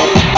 Bye.